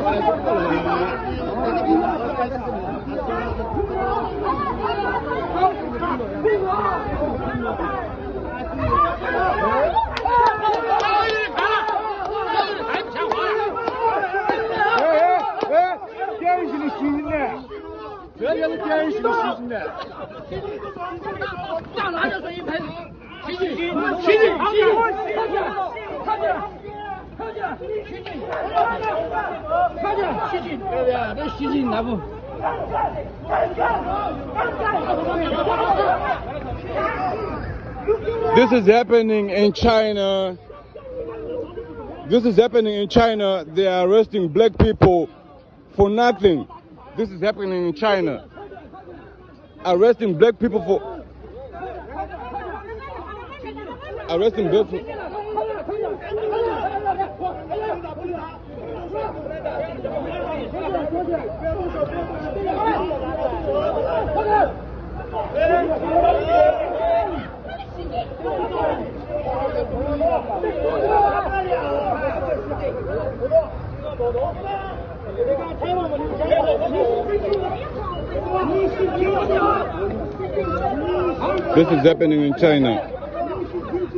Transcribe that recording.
对不起。This is happening in China. This is happening in China. They are arresting black people for nothing. This is happening in China. Arresting black people for arresting black people. This is happening in China.